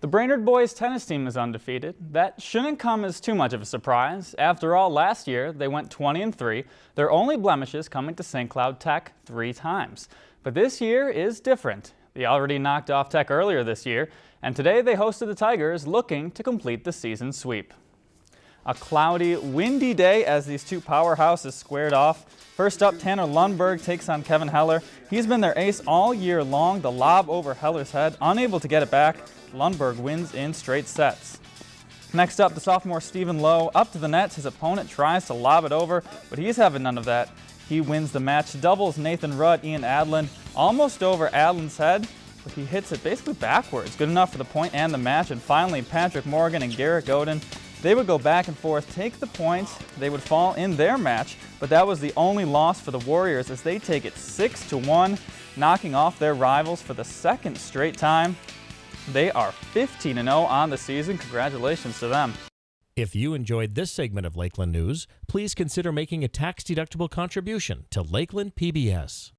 The Brainerd boys tennis team is undefeated. That shouldn't come as too much of a surprise. After all, last year they went 20 and 3, their only blemishes coming to St. Cloud Tech three times. But this year is different. They already knocked off Tech earlier this year, and today they hosted the Tigers looking to complete the season sweep. A cloudy, windy day as these two powerhouses squared off. First up, Tanner Lundberg takes on Kevin Heller. He's been their ace all year long. The lob over Heller's head, unable to get it back. Lundberg wins in straight sets. Next up, the sophomore Stephen Lowe up to the net. His opponent tries to lob it over, but he's having none of that. He wins the match. Doubles Nathan Rudd, Ian Adlin, almost over Adlin's head, but he hits it basically backwards. Good enough for the point and the match. And finally, Patrick Morgan and Garrett Godin they would go back and forth, take the points, they would fall in their match, but that was the only loss for the Warriors as they take it 6 to 1, knocking off their rivals for the second straight time. They are 15 0 on the season. Congratulations to them. If you enjoyed this segment of Lakeland News, please consider making a tax-deductible contribution to Lakeland PBS.